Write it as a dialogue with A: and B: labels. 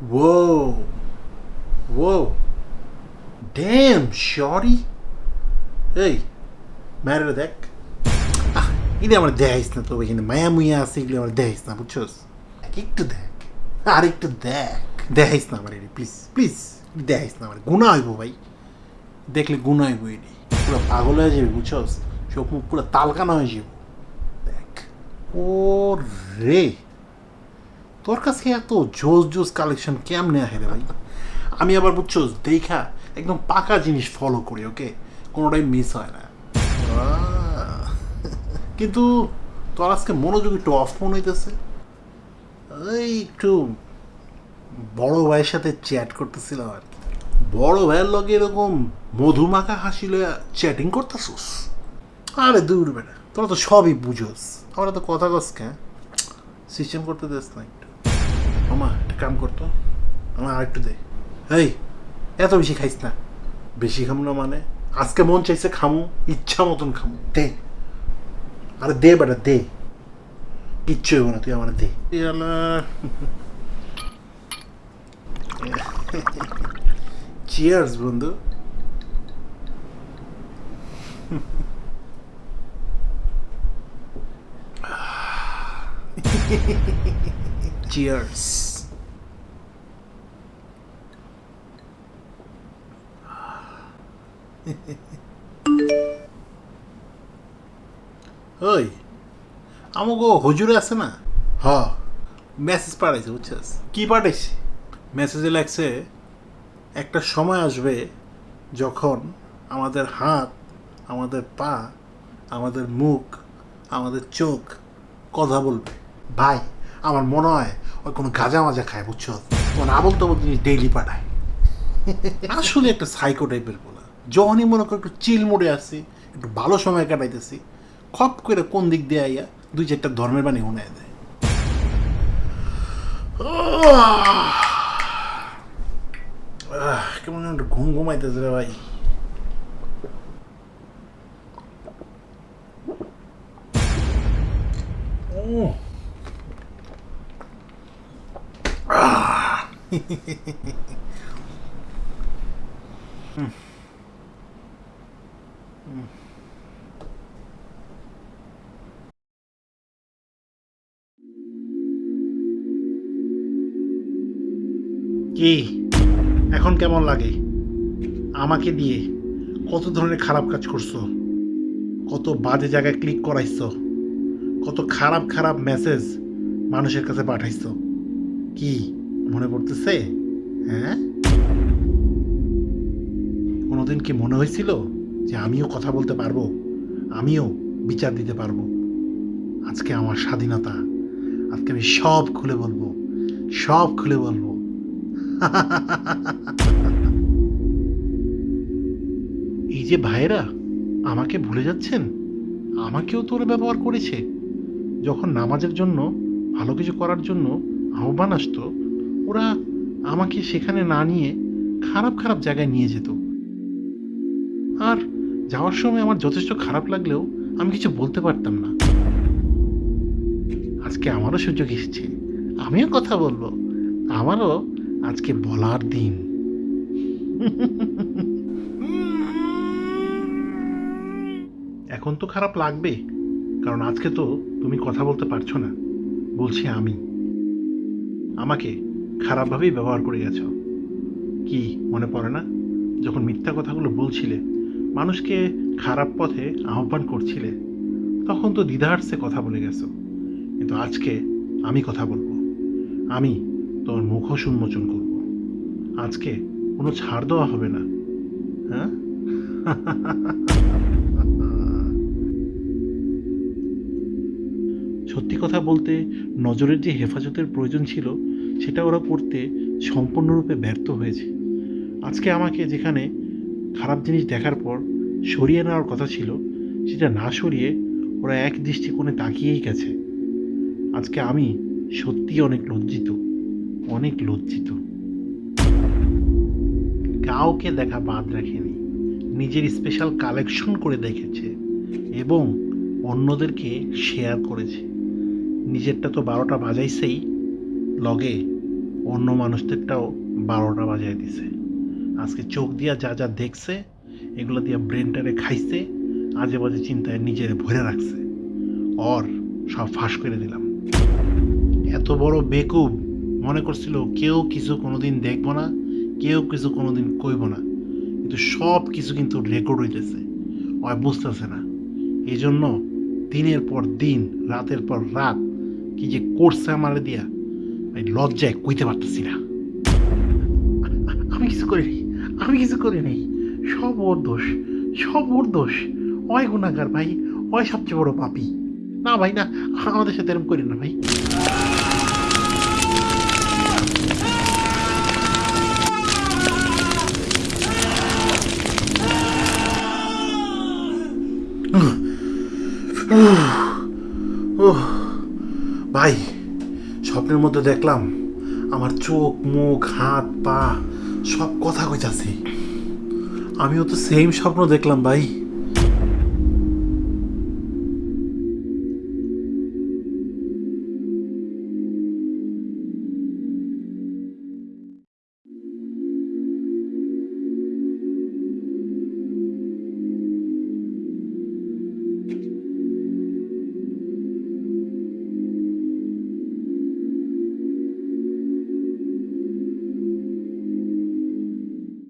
A: Whoa. Whoa. Damn, shorty. এই ম্যারের দেখ আহ, এটা আমার দেখাইস না তো এখানে মায়া মুয়া আছে এগুলো আমার দেখাইস না বুঝছস দেখ, একটু দেখ আর একটু দেখ দেখাইস না আমার এটি প্লিজ প্লিজ দেখাইস না আমার গুণা হইব ভাই দেখলে গুণা হইব এটি পুরো পাগল হয়ে যাবে বুঝছস চোখ মুখ পুরো তালকানা হয়ে যাব দেখ ও রে তোর কাছে এত জোস জোস কালেকশন কেমনে আহে রে ভাই? আমি আবার বুঝছ, দেখা একদম পাকা জিনিস ফলো করি ওকে কোনোটাই মিস হয় না। কিন্তু তোর আজকে মনোযোগ একটু অফ মনে হইতেছে। এই একটু বড় ভাইয়ের সাথে চ্যাট করতেছিলাম আর কি। বড় ভাইয়ের লগে এরকম মধুমাখা হাসি লইয়া চ্যাটিং করতেছিস? আরে দূর বেটা, তোরা তো সবই বুঝোস। আমরা তো কথা কস কে সিস্টেম করতে দেস না একটু মামা, একটা কাম করতো আমার আর একটু দে। এই, এত বেশি খাইস না। বেশি খাম না মানে আজকে মন চাইছে খামু, ইচ্ছা মতন খামু। দে। আরে দে বেটা, দে। কিচ্ছু হইব না, তুই আমার দে। চিয়ার্স বন্ধু। Cheers. ওই আমাকে হুজুরে আছে না? হ মেসেজ পাঠাইছে বুঝছিস? কি পাঠাইছে? মেসেজে লাগছে একটা সময় আসবে যখন আমাদের হাত আমাদের পা আমাদের মুখ আমাদের চোখ কথা বলবে। ভাই আমার মনে হয় ওই কোনো গাঁজা মাজা খায়, বুঝছ? কোন আবল তবল জিনিস ডেইলি পাঠায়। আসলে একটা সাইকো টাইপের বলা যখনই মনে করো একটু চিল মোড়ে আসছি একটু ভালো সময় কাটাইতেছি, খপ করে কোন দিক দিয়ে আইয়া দুই চারটা ধর্মের বাণী শুনে দেয়। কেমন একটু ঘুম ঘুমাইতেছে রে ভাই। কি? এখন কেমন লাগে? আমাকে দিয়ে কত ধরনের খারাপ কাজ করছ? কত বাজে জায়গায় ক্লিক করাইছো? কত খারাপ খারাপ মেসেজ মানুষের কাছে পাঠাইছো? কি? মনে পড়তেছে? হ্যাঁ? কোনোদিন কি মনে হয়েছিল যে আমিও কথা বলতে পারব? আমিও বিচার দিতে পারব? আজকে আমার স্বাধীনতা। আজকে আমি সব খুলে বলব। সব খুলে বলব। এই যে ভাইয়েরা, আমাকে ভুলে যাচ্ছেন? আমাকেও তো ওরা ব্যবহার করেছে। যখন নামাজের জন্য ভালো কিছু করার জন্য আহ্বান আসতো ওরা আমাকে সেখানে না নিয়ে খারাপ খারাপ জায়গায় নিয়ে যেত। আর যাওয়ার সময় আমার যথেষ্ট খারাপ লাগলেও আমি কিছু বলতে পারতাম না। আজকে আমারও সুযোগ এসেছে। আমিও কথা বলব। আমারও আজকে বলার দিন। এখন তো খারাপ লাগবে, কারণ আজকে তো তুমি কথা বলতে পারছ না। বলছি আমি। আমাকে খারাপভাবেই ব্যবহার করে গেছো? কি মনে পড়ে না? যখন মিথ্যা কথাগুলো বলছিলে, মানুষকে খারাপ পথে আহ্বান করছিলে, তখন তো দ্বিধার্সে কথা বলে গেছো। কিন্তু আজকে আমি কথা বলব। আমি তোর মুখোশ উন্মোচন করব। আজকে কোনো ছাড় দেওয়া হবে না। হ্যাঁ? সত্যি কথা বলতে নজরের যে হেফাজতের প্রয়োজন ছিল, সেটা ওরা করতে সম্পূর্ণরূপে ব্যর্থ হয়েছে। আজকে আমাকে যেখানে খারাপ জিনিস দেখার পর সরিয়ে নেওয়ার কথা ছিল, সেটা না সরিয়ে ওরা এক দৃষ্টিকোণে তাকিয়েই গেছে। আজকে আমি সত্যি অনেক লজ্জিত অনেক লজ্জিত। কাউকে দেখা বাদ রাখেনি, নিজের স্পেশাল কালেকশন করে দেখেছে এবং অন্যদেরকে শেয়ার করেছে। নিজেরটা তো বারোটা বাজাইছেই, লগে অন্য মানুষদেরটাও বারোটা বাজায় দিছে। আজকে চোখ দিয়া যা যা দেখছে, এগুলো দিয়া ব্রেনটারে খাইছে আজে বাজে চিন্তায় নিজের ভরে রাখছে। অর সব ফাঁস করে দিলাম। এত বড় বেকুব, মনে করছিল কেউ কিছু কোনোদিন দেখব না, কেউ কিছু কোনোদিন কইব না। কিন্তু সব কিছু কিন্তু রেকর্ড হইতেছে। ওই বুঝতেছে না। এই জন্য দিনের পর দিন, রাতের পর রাত কি যে করছে আমার দিয়া, আমি লজ্জায় কইতে পারতেছি না। আমি কিছু করিনি আমি কিছু করি নাই। সব ওর দোষ, সব ওর দোষ। অয় গুণাগার ভাই, অয় সবচেয়ে বড় পাপি। না ভাই, না, আমাদের সাথে এরম করি না ভাই। ভাই, স্বপ্নের মধ্যে দেখলাম আমার চোখ, মুখ, হাত, পা, সব কথা কইতাছে। আমিও তো সেম স্বপ্ন দেখলাম ভাই।